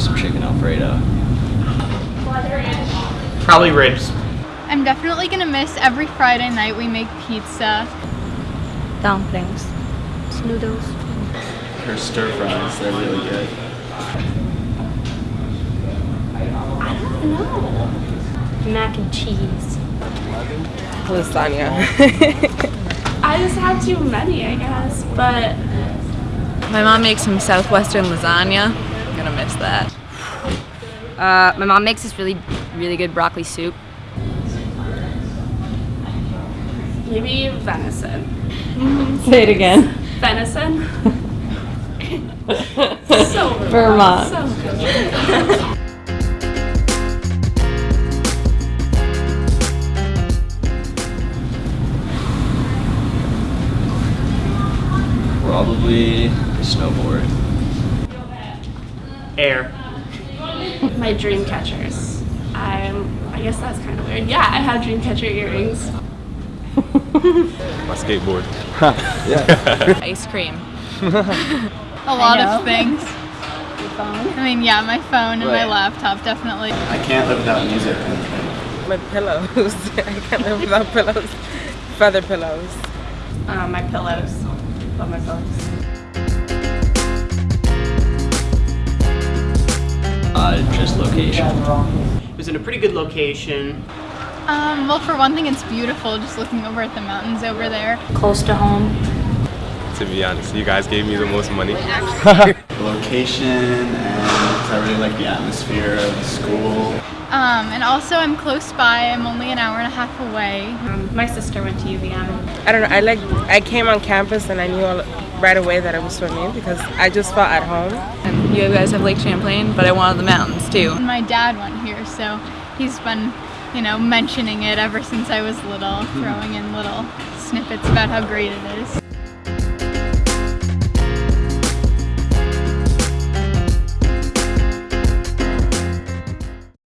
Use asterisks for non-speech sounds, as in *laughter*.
some chicken alfredo. Probably ribs. I'm definitely gonna miss every Friday night we make pizza. Dumplings. Noodles. Her stir fries, they're really good. I don't know. Mac and cheese. Lasagna. *laughs* I just had too many, I guess, but My mom makes some southwestern lasagna. I'm gonna miss that. Uh, my mom makes this really, really good broccoli soup. maybe venison. *laughs* Say it again. Venison. *laughs* so Vermont. So good. Probably snowboard. Air. *laughs* My dream catchers. I'm. I guess that's kind of weird. Yeah, I have dream catcher earrings. *laughs* My skateboard. *laughs* yeah. Ice cream. A lot of things. I mean, yeah, my phone and my laptop, definitely. I can't live without music. My pillows. I can't live without pillows. Feather pillows. Uh, my pillows. Love my pillows. Just location. It was in a pretty good location. Um, well, for one thing, it's beautiful just looking over at the mountains over there. Close to home. To be honest, you guys gave me the most money. *laughs* Location and I really like the atmosphere of the school. Um, and also, I'm close by. I'm only an hour and a half away. Um, my sister went to UVM. I don't know. I like. I came on campus and I knew all, right away that I was swimming because I just felt at home. And you guys have Lake Champlain, but I wanted the mountains too. And my dad went here, so he's been, you know, mentioning it ever since I was little, throwing in little snippets about how great it is.